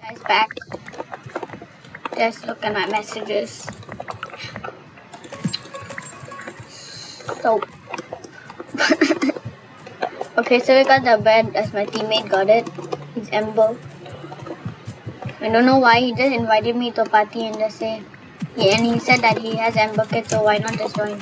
Guys, back. Just look at my messages. So. okay, so we got the bed as my teammate got it. It's Ember. I don't know why he just invited me to a party and just say, yeah, and he said that he has Ember Kit, so why not just join?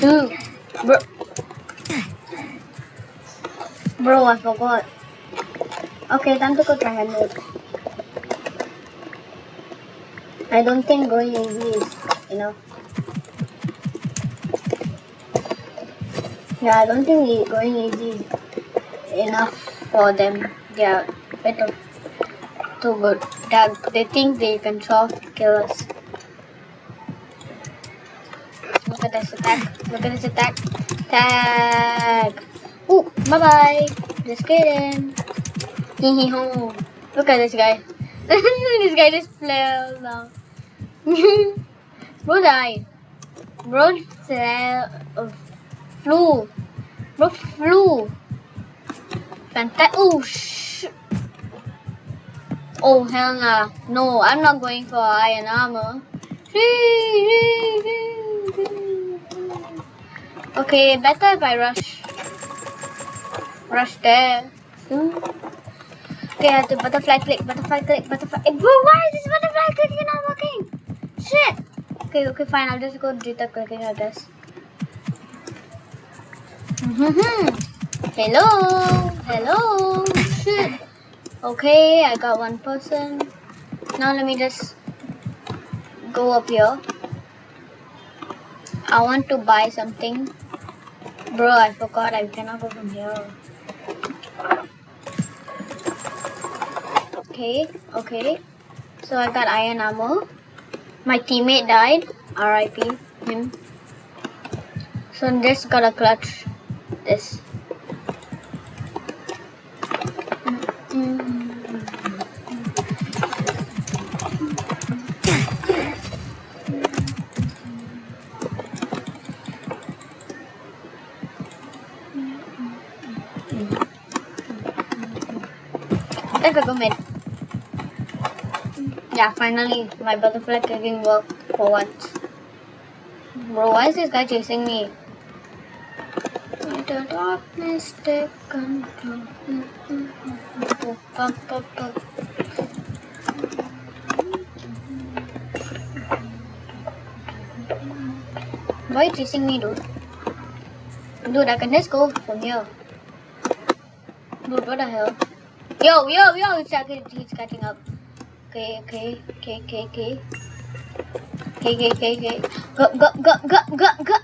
Dude, bro. Bro, I forgot. Okay, time to go try handle. I don't think going easy is enough. Yeah, I don't think going easy is enough for them. They are better too good. They, they think they can solve kill us. Look at this attack. Look at this attack. Tag. Ooh, bye bye. Just kidding. Hee hee ho. Look at this guy. this guy just fell down. Died. Bro fell. Uh, flew. Bro flew. Fantastic. Oh. Oh, hell nah. No, I'm not going for iron armor. Okay, better if I rush. Rush there. Okay, I have to butterfly click, butterfly click, butterfly. Bro, why is this butterfly clicking not Okay, okay, fine. I'll just go jitter clicking, I guess. Mm-hmm. Hello, hello. Shit. Okay, I got one person. Now let me just go up here. I want to buy something. Bro, I forgot I cannot go from here. Okay, okay. So I got iron armor. My teammate died. RIP him. So this gotta clutch. This. Let's go mid. Yeah, finally my butterfly clicking worked for once. Bro, why is this guy chasing me? The darkness take control. Why are you chasing me, dude? Dude, I can just go from here. Dude, what the hell? Yo, yo, yo, it's, he's catching up. Okay, okay, okay, okay, okay. Okay, okay, okay, okay. Go, go, go, go, go, go.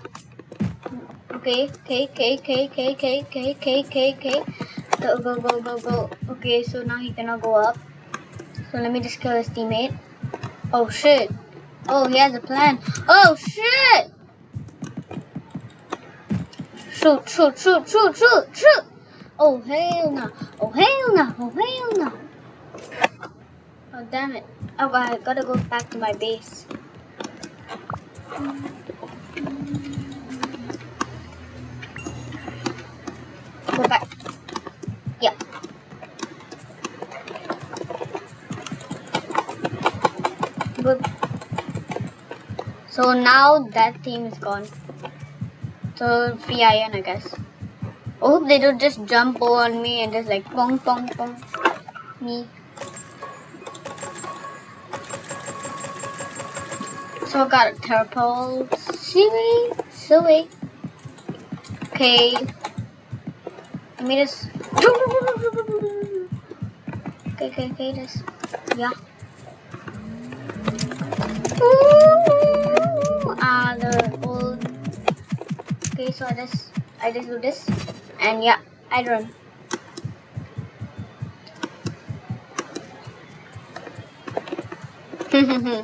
Okay, okay, okay, okay, okay, okay, okay, okay, okay, okay. Go, go, go, go, go. Okay, so now he cannot go up. So let me just kill his teammate. Oh shit. Oh, he has a plan. Oh shit! Shoot, shoot, shoot, shoot, shoot, shoot! Oh hell no! Oh hell no! Oh hell no! Oh damn it! Oh, I gotta go back to my base. Go back. Yeah. Good. So now that team is gone. So free iron, I guess. I hope they don't just jump on me and just like pong pong pong me. So I got a turtle. Silly, silly. Okay. Let me just. Okay, okay, okay, just. Yeah. Ah, uh, the old. Okay, so I just. I just do this. And yeah, I run.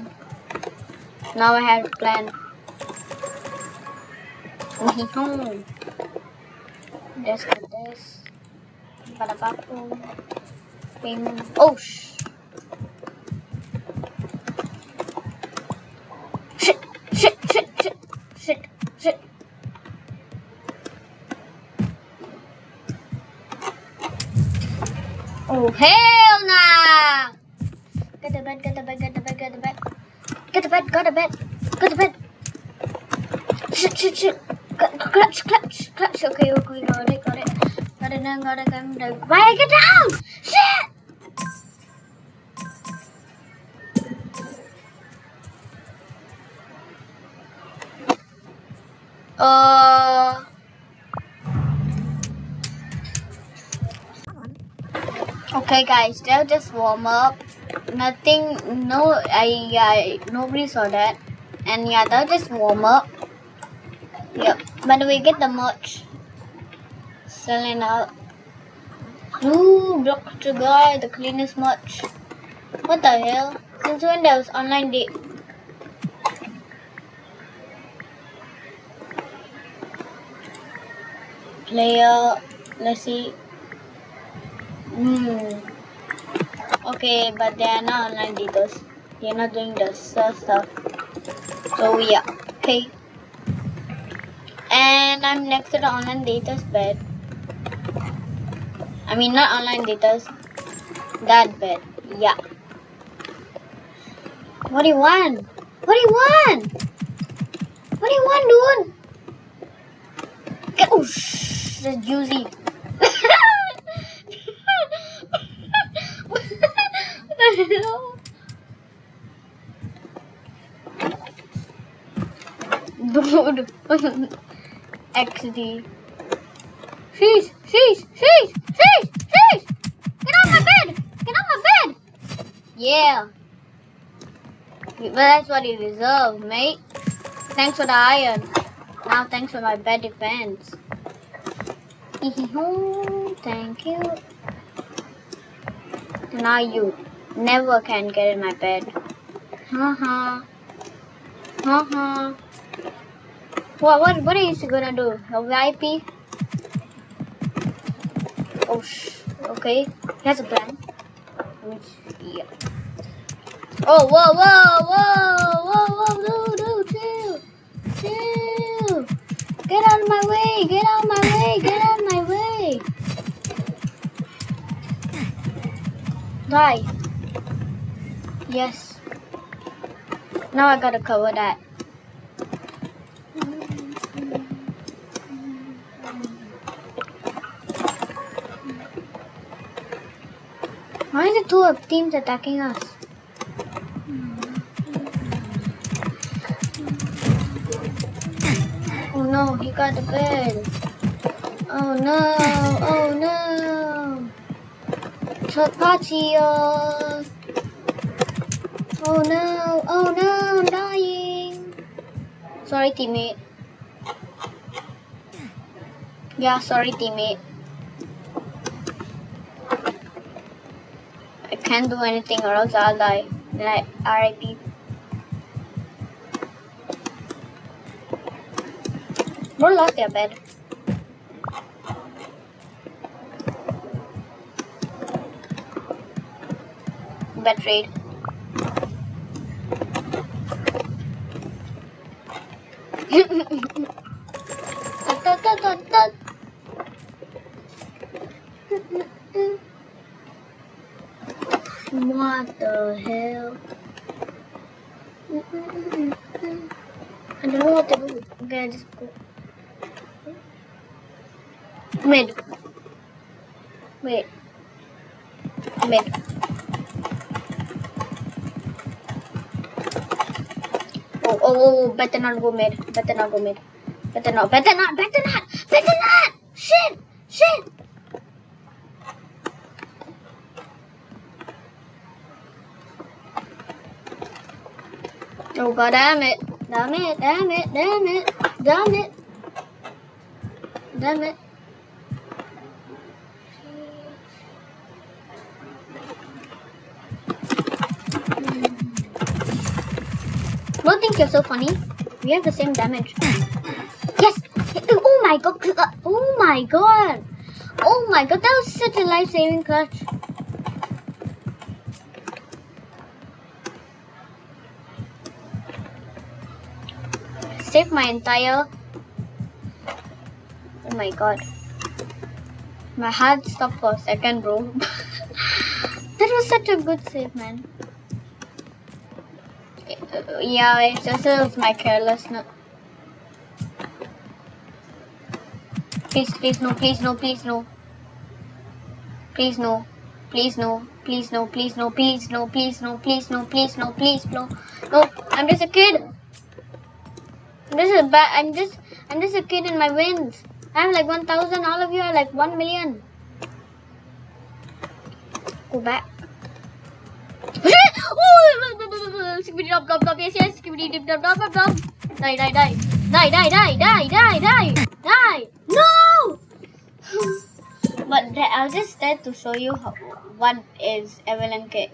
now I have a plan. Do this. Bada. Oh shh. Shit, shit, shit, shit, shit, shit. Oh hell nah! Bed, got a bed, got a bed. Shit, shit, shit. Clutch, clutch, clutch. Okay, okay, got it, got it. Got it now, got it, got it. Why get down? Shit! Uh. Okay, guys, they'll just warm up. Nothing, no, I, I, nobody saw that. And yeah, they'll just warm up. Yep. By the way, get the merch. Selling out. Ooh, block the guy, the cleanest merch. What the hell? Since when there was online date? Player, let's see. Hmm. Okay, but they are not online datas. They are not doing the stuff. So yeah. Okay. And I'm next to the online data's bed. I mean not online data's that bed. Yeah. What do you want? What do you want? What do you want, dude? Get oh shh, that's juicy. what the hell? Dude. XD. Sheesh, sheesh, sheesh, sheesh, sheesh! Get on my bed! Get on my bed! Yeah. But that's what you deserve, mate. Thanks for the iron. Now thanks for my bed defense. Thank you. Now you never can get in my bed. Haha. Haha. What, what, what are you gonna do? A VIP? Oh, sh okay. He has a plan. Yeah. Oh, whoa, whoa, whoa, whoa, whoa, no, no, chill. Chill. Get out of my way, get out of my way, get out of my way. Die. Yes. Now I gotta cover that. Why are the two of teams attacking us? Oh no, he got the bed. Oh no, oh no. Chapatio. Oh. Oh no, oh no, I'm dying. Sorry, teammate. Yeah, sorry, teammate. I can't do anything or else I'll die. Then I RIP. Bro lost their bed. Bed What the hell? I don't know what to do. Okay, I just go. Wait. Mid. Oh, oh, oh, better not go mid. Better not go mid. Better not, better not, better not, better not! Shit! Shit! Oh god damn it. Damn it, damn it, damn it, damn it. Damn it. Don't think you're so funny. We have the same damage. Yes! Oh my god! Uh, oh my god! Oh my god, that was such a life-saving clutch. Save my entire... Oh my god. My heart stopped for a second, bro. that was such a good save, man. Yeah, it's just uh, my carelessness. Please, please, no, please, no, please, no. Please, no. Please, no. Please, no, please, no, please, no, please, no, please, no, please, no, please, no. No, I'm just a kid. This is bad. I'm just, I'm just a kid in my wins. I'm like 1,000. All of you are like 1 million. Go back. Oh, skibidi dop dop dop. Yes, yes. Dip dop dop dop dop. Die, die, die. Die, die, die, die, die, die, die. No! but I'll just try to show you how, what is Evelyn K.